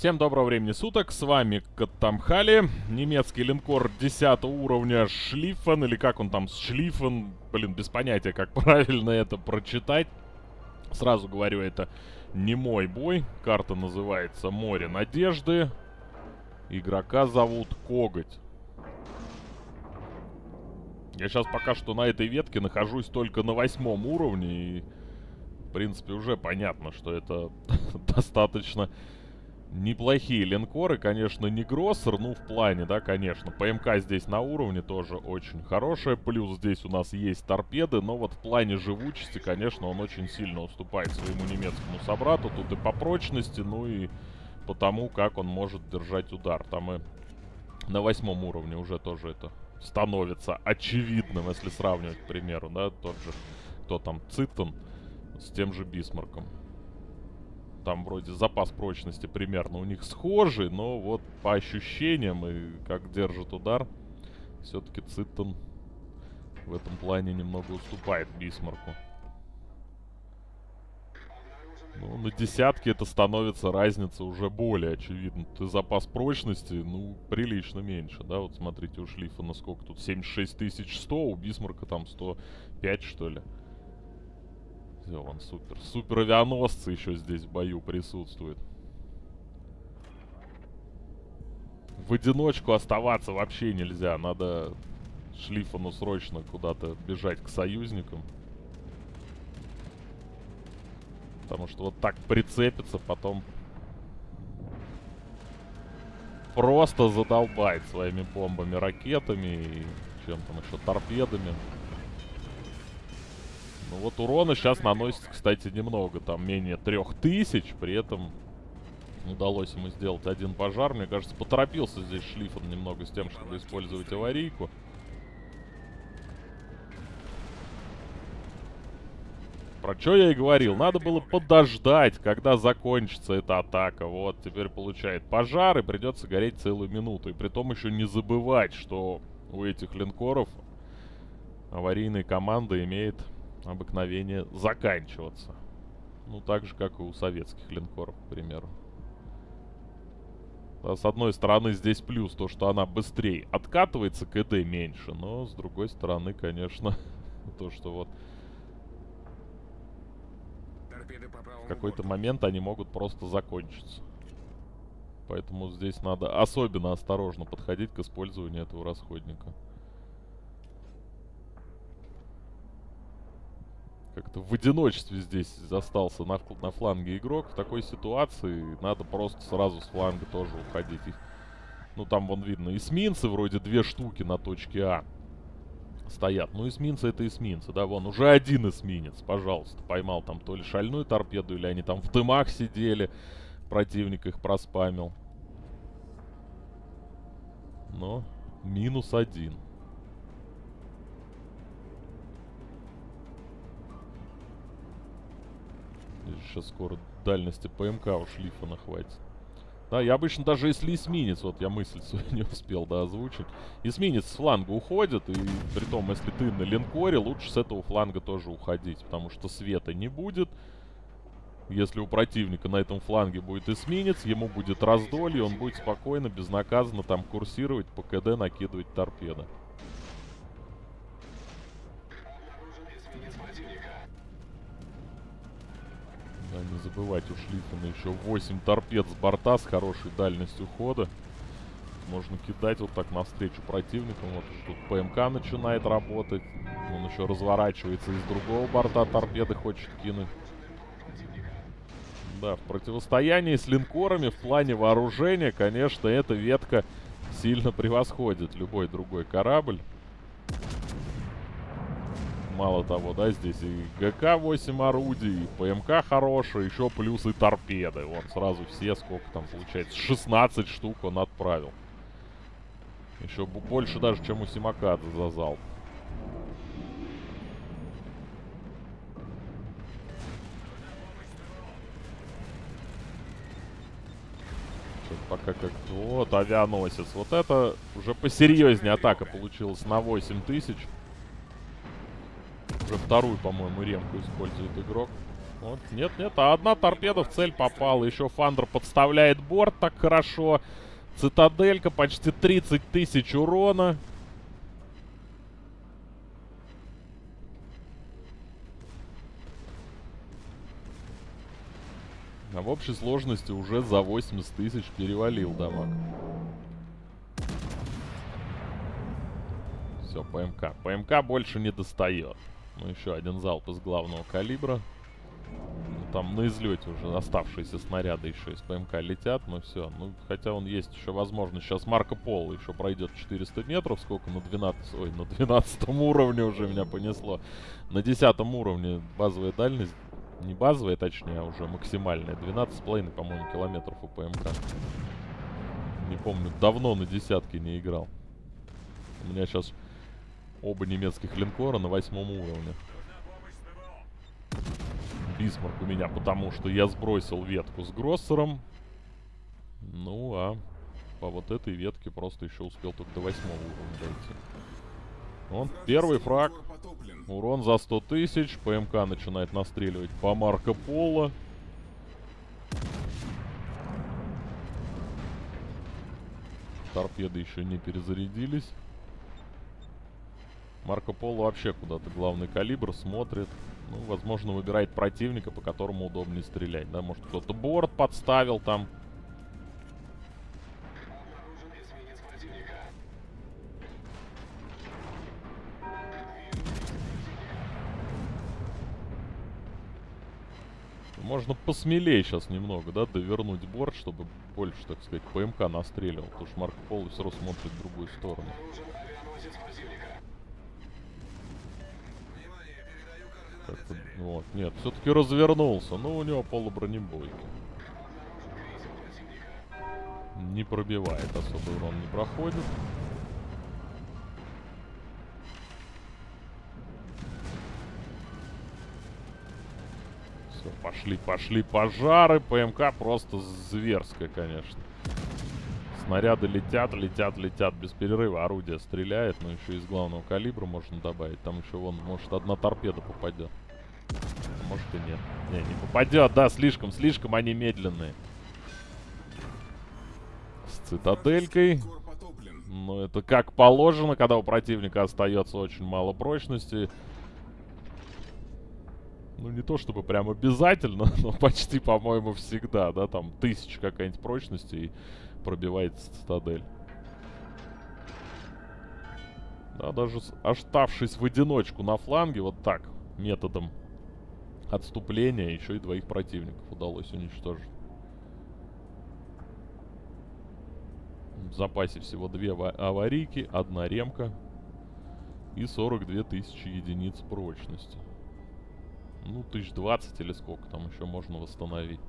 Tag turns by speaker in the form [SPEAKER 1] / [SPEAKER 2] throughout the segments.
[SPEAKER 1] Всем доброго времени суток, с вами Катамхали, немецкий линкор 10 уровня Шлифен, или как он там, Шлифен, блин, без понятия, как правильно это прочитать. Сразу говорю, это не мой бой, карта называется Море Надежды, игрока зовут Коготь. Я сейчас пока что на этой ветке нахожусь только на восьмом уровне, и, в принципе, уже понятно, что это достаточно неплохие линкоры, конечно, не Гроссер, ну, в плане, да, конечно. ПМК здесь на уровне тоже очень хорошая, плюс здесь у нас есть торпеды, но вот в плане живучести, конечно, он очень сильно уступает своему немецкому собрату, тут и по прочности, ну и по тому, как он может держать удар. Там и на восьмом уровне уже тоже это становится очевидным, если сравнивать, к примеру, да, тот же, кто там, Цитен с тем же Бисмарком. Там вроде запас прочности примерно у них схожий, но вот по ощущениям и как держит удар, все-таки Цитен в этом плане немного уступает Бисмарку. Ну, на десятке это становится разница уже более очевидна. Ты запас прочности, ну, прилично меньше, да? Вот смотрите, у Шлифа на сколько тут? 76 100, у Бисмарка там 105, что ли? Все, он супер. Супер авианосцы еще здесь в бою присутствуют. В одиночку оставаться вообще нельзя. Надо Шлифану срочно куда-то бежать к союзникам. Потому что вот так прицепится, потом просто задолбает своими бомбами, ракетами и чем там еще, торпедами. Ну вот урона сейчас наносится, кстати, немного. Там менее трех тысяч. При этом удалось ему сделать один пожар. Мне кажется, поторопился здесь Шлифон немного с тем, чтобы использовать аварийку. Про что я и говорил. Надо было подождать, когда закончится эта атака. Вот, теперь получает пожар и придется гореть целую минуту. И при том еще не забывать, что у этих линкоров аварийная команда имеет обыкновение заканчиваться. Ну, так же, как и у советских линкоров, к примеру. Да, с одной стороны, здесь плюс то, что она быстрее откатывается, КД меньше. Но, с другой стороны, конечно, то, что вот... В какой-то момент они могут просто закончиться. Поэтому здесь надо особенно осторожно подходить к использованию этого расходника. Как-то в одиночестве здесь застался на, на фланге игрок. В такой ситуации надо просто сразу с фланга тоже уходить. Их, ну, там вон видно эсминцы, вроде две штуки на точке А стоят. Ну, эсминцы это эсминцы, да, вон, уже один эсминец, пожалуйста. Поймал там то ли шальную торпеду, или они там в дымах сидели, противник их проспамил. Но минус один. Сейчас скоро дальности ПМК у шлифа хватит. Да, я обычно даже если эсминец, вот я мысль свою не успел, да, озвучить. Эсминец с фланга уходит, и при том, если ты на линкоре, лучше с этого фланга тоже уходить, потому что света не будет. Если у противника на этом фланге будет эсминец, ему будет раздолье, он будет спокойно, безнаказанно там курсировать, по КД накидывать торпеды. Да, не забывать, у Шлиффена еще 8 торпед с борта с хорошей дальностью хода. Можно кидать вот так навстречу противникам. Вот тут ПМК начинает работать. Он еще разворачивается из другого борта, торпеды хочет кинуть. Да, в противостоянии с линкорами в плане вооружения, конечно, эта ветка сильно превосходит любой другой корабль мало того, да, здесь и ГК-8 орудий, и ПМК хороший, еще плюс и торпеды. Вон сразу все, сколько там получается, 16 штук он отправил. Еще больше даже, чем у Симакадзе за залп. пока как-то... Вот, авианосец. Вот это уже посерьезнее атака получилась на 8000. Уже вторую, по-моему, ремку использует игрок. Вот, нет, нет, а одна торпеда в цель попала. Еще Фандер подставляет борт так хорошо. Цитаделька, почти 30 тысяч урона. А в общей сложности уже за 80 тысяч перевалил дамаг. Все, ПМК. ПМК больше не достает. Ну, еще один залп из главного калибра. Ну, там на излете уже оставшиеся снаряды еще из ПМК летят. Ну, все. Ну, хотя он есть еще возможность. Сейчас Марко Поло еще пройдет 400 метров. Сколько? На 12... Ой, на 12 уровне уже меня понесло. На 10 уровне базовая дальность не базовая, точнее, а уже максимальная. 12,5, по-моему, километров у ПМК. Не помню, давно на десятке не играл. У меня сейчас оба немецких линкора на восьмом уровне. Бисмарк у меня, потому что я сбросил ветку с Гроссером. Ну, а по вот этой ветке просто еще успел только до восьмого уровня дойти. Он первый фраг. Урон за 100 тысяч. ПМК начинает настреливать по Марко Поло. Торпеды еще не перезарядились. Марко Поло вообще куда-то главный калибр смотрит. Ну, возможно, выбирает противника, по которому удобнее стрелять. Да, может, кто-то борт подставил там. Можно посмелее сейчас немного, да, довернуть борт, чтобы больше, так сказать, ПМК настреливал. Потому что Марко Поло все равно смотрит в другую сторону. Вот, нет, все-таки развернулся. Но у него полубронебойки. Не пробивает, особо урон не проходит. Все, пошли, пошли пожары. ПМК просто зверская, конечно. Снаряды летят, летят, летят без перерыва. Орудие стреляет, но еще из главного калибра можно добавить. Там еще вон, может, одна торпеда попадет. Может и нет. Не, не попадет, да, слишком, слишком они медленные. С цитаделькой. Ну, это как положено, когда у противника остается очень мало прочности. Ну, не то чтобы прям обязательно, но почти, по-моему, всегда, да, там тысяча какая-нибудь прочности и пробивается цитадель. Да, даже оставшись в одиночку на фланге, вот так, методом отступления, еще и двоих противников удалось уничтожить. В запасе всего две аварийки, одна ремка и 42 тысячи единиц прочности. Ну, тысяч двадцать или сколько там еще можно восстановить.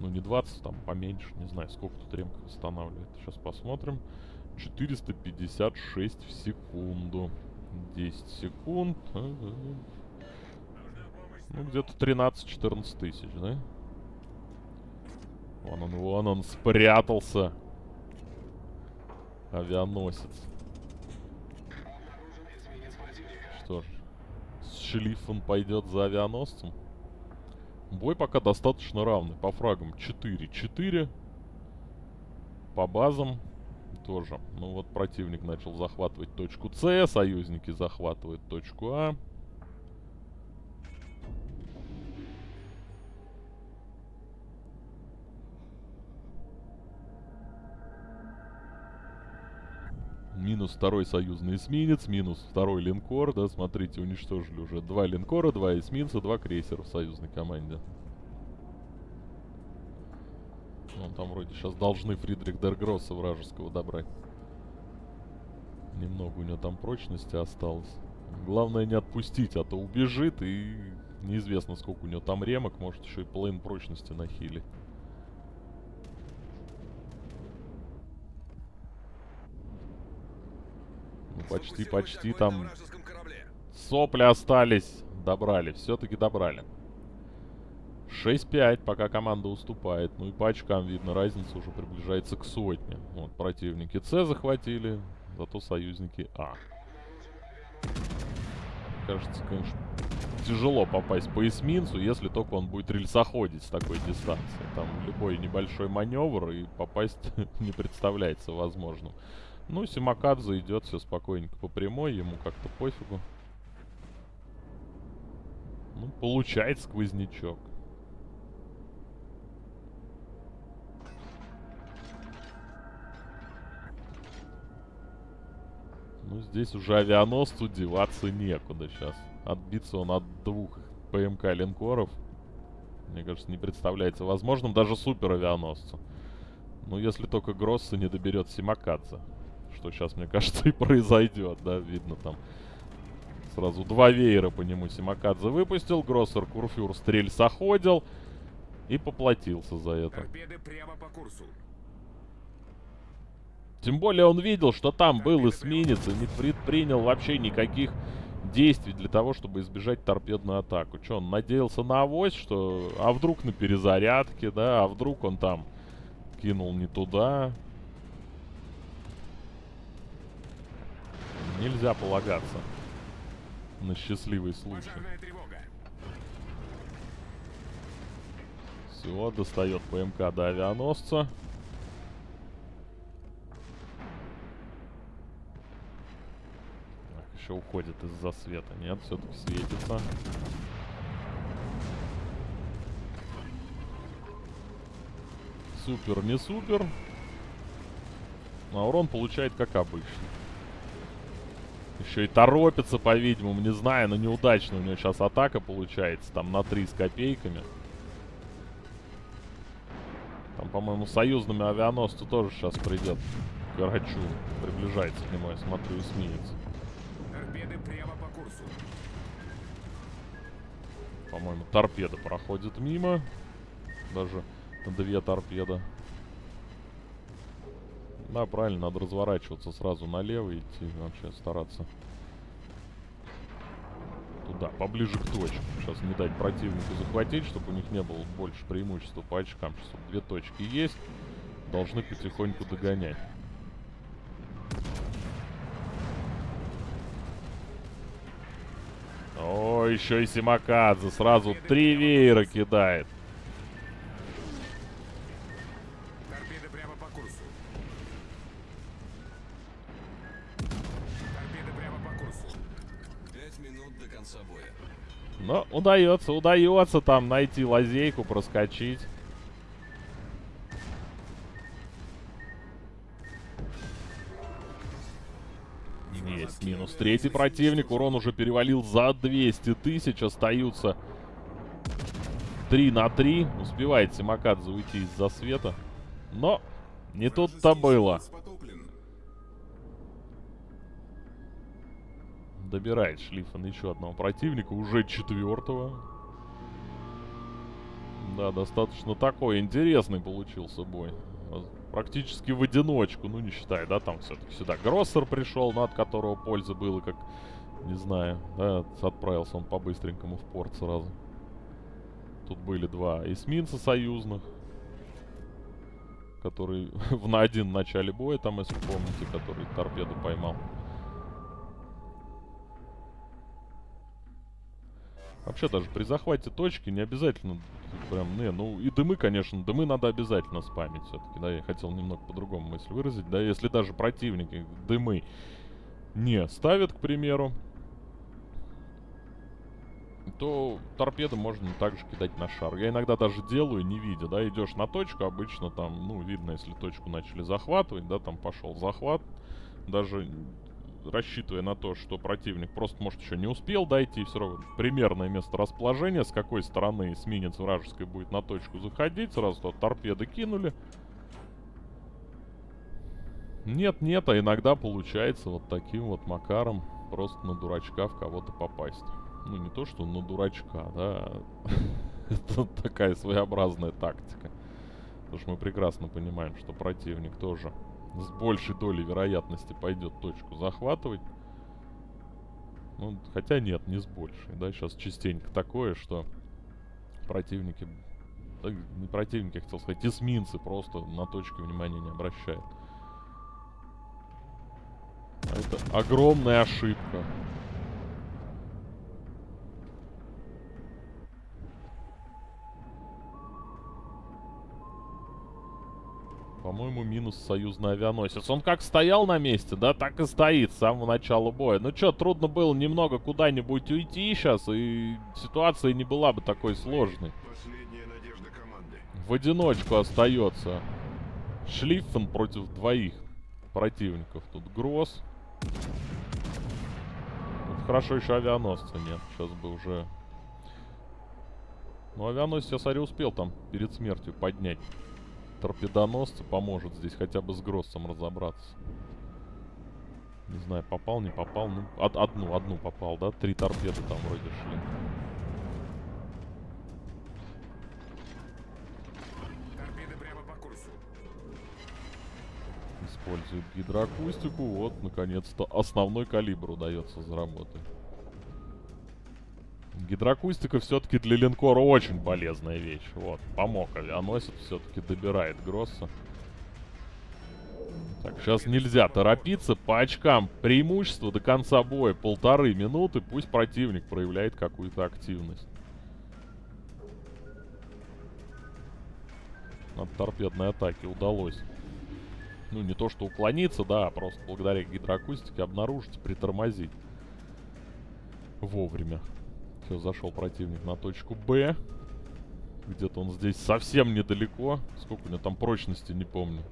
[SPEAKER 1] Ну, не 20, там поменьше. Не знаю, сколько тут ремка восстанавливает. Сейчас посмотрим. 456 в секунду. 10 секунд. Ну, где-то 13-14 тысяч, да? Вон он, вон он спрятался. Авианосец. Что ж, шлифом пойдет за авианосцем. Бой пока достаточно равный. По фрагам 4-4. По базам тоже. Ну вот противник начал захватывать точку С, союзники захватывают точку А. Минус второй союзный эсминец, минус второй линкор, да, смотрите, уничтожили уже два линкора, два эсминца, два крейсера в союзной команде. Вон там вроде сейчас должны Фридрих Дергросса вражеского добрать. Немного у него там прочности осталось. Главное не отпустить, а то убежит и неизвестно сколько у него там ремок, может еще и половину прочности нахилить. Почти, почти там сопли остались. Добрали, все-таки добрали. 6-5, пока команда уступает. Ну и по очкам видно, разница уже приближается к сотне. Вот, противники С захватили, зато союзники А. Кажется, конечно, тяжело попасть по эсминцу, если только он будет рельсоходить с такой дистанции. Там любой небольшой маневр и попасть не представляется возможным. Ну, Симакадзе идет все спокойненько по прямой, ему как-то пофигу. Ну, получает сквознячок. Ну, здесь уже авианосцу деваться некуда сейчас. Отбиться он от двух ПМК линкоров. Мне кажется, не представляется возможным даже супер авианосцу. Ну, если только Гросса не доберет Симакадзе. Что сейчас, мне кажется, и произойдет, да, видно там. Сразу два веера по нему Симакадзе выпустил. Гроссер Курфюр стрельсоходил. И поплатился за это.
[SPEAKER 2] Торпеды прямо по курсу.
[SPEAKER 1] Тем более он видел, что там был эсминец и не предпринял вообще никаких действий для того, чтобы избежать торпедную атаку. Че, он надеялся на авось, что... А вдруг на перезарядке, да? А вдруг он там кинул не туда? Нельзя полагаться на счастливый случай. Все, достает ПМК до авианосца. Так, еще уходит из-за света. Нет, все-таки светится. Супер, не супер. А урон получает как обычно. Еще и торопится, по-видимому, не знаю, но неудачно у него сейчас атака получается. Там на 3 с копейками. Там, по-моему, союзными авианосцу тоже сейчас придет. Карачу приближается к нему, я смотрю, эсминец.
[SPEAKER 2] Торпеды прямо по курсу.
[SPEAKER 1] По-моему, торпеда проходит мимо. Даже две торпеды. Да, правильно, надо разворачиваться сразу налево и идти. Вообще стараться туда, поближе к точке. Сейчас не дать противнику захватить, чтобы у них не было больше преимущества по очкам. Сейчас две точки есть. Должны потихоньку догонять. О, еще и Симакадзе сразу три веера кидает. Но удается, удается там найти лазейку, проскочить. Есть минус третий противник. Урон уже перевалил за 200 тысяч. Остаются 3 на 3. Успевает Симакадзе уйти из-за света. Но не тут-то было. Добирает Шлиффен еще одного противника, уже четвертого. Да, достаточно такой интересный получился бой. Практически в одиночку, ну не считай, да, там все-таки сюда Гроссер пришел, но от которого пользы было, как, не знаю, да, отправился он по-быстренькому в порт сразу. Тут были два эсминца союзных, который в на один в начале боя, там, если помните, который торпеду поймал. Вообще даже при захвате точки не обязательно прям, не, ну и дымы, конечно, дымы надо обязательно спамить все-таки, да, я хотел немного по-другому мысль выразить, да, если даже противники дымы не ставят, к примеру, то торпеды можно также кидать на шар. Я иногда даже делаю, не видя, да, идешь на точку, обычно там, ну, видно, если точку начали захватывать, да, там пошел захват, даже рассчитывая на то, что противник просто, может, еще не успел дойти, все равно примерное место расположения, с какой стороны эсминец вражеской будет на точку заходить, сразу туда торпеды кинули. Нет, нет, а иногда получается вот таким вот макаром просто на дурачка в кого-то попасть. Ну, не то, что на дурачка, да. Это такая своеобразная тактика. Потому что мы прекрасно понимаем, что противник тоже с большей долей вероятности пойдет точку захватывать. Ну, хотя нет, не с большей, да, сейчас частенько такое, что противники, не противники, я хотел сказать, эсминцы просто на точке внимания не обращают. Это огромная ошибка. По-моему, минус союзный авианосец. Он как стоял на месте, да, так и стоит с самого начала боя. Ну чё, трудно было немного куда-нибудь уйти сейчас, и ситуация не была бы такой сложной.
[SPEAKER 3] Последняя надежда команды.
[SPEAKER 1] В одиночку остается Шлиффен против двоих противников. Тут Гросс. Вот хорошо еще авианосца нет. Сейчас бы уже... Ну, авианосец я, смотрю, успел там перед смертью поднять. Торпедоносцы поможет здесь хотя бы с Гроссом разобраться. Не знаю, попал, не попал. Ну, од- одну, одну попал, да? Три торпеды там вроде шли.
[SPEAKER 2] Торпеды прямо по курсу.
[SPEAKER 1] Использует гидроакустику. Вот, наконец-то, основной калибр удается заработать. Гидроакустика все-таки для линкора очень полезная вещь. Вот, помог авианосец, все-таки добирает Гросса. Так, сейчас нельзя торопиться. По очкам преимущество до конца боя полторы минуты. Пусть противник проявляет какую-то активность. От торпедной атаки удалось ну, не то что уклониться, да, а просто благодаря гидроакустике обнаружить, притормозить вовремя. Все, зашел противник на точку Б. Где-то он здесь совсем недалеко. Сколько у него там прочности, не помню.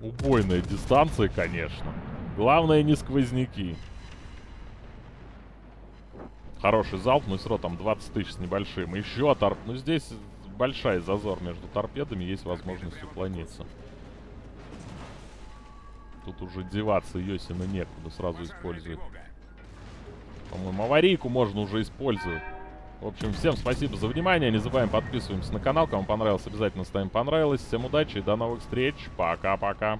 [SPEAKER 1] Убойная дистанция, конечно. Главное не сквозняки. Хороший залп, но все равно там 20 тысяч с небольшим. Еще торп... Ну здесь большая зазор между торпедами, есть возможность уклониться. Тут уже деваться Йосина некуда, сразу использует. По-моему, аварийку можно уже использовать. В общем, всем спасибо за внимание. Не забываем подписываемся на канал. Кому понравилось, обязательно ставим понравилось. Всем удачи и до новых встреч. Пока-пока.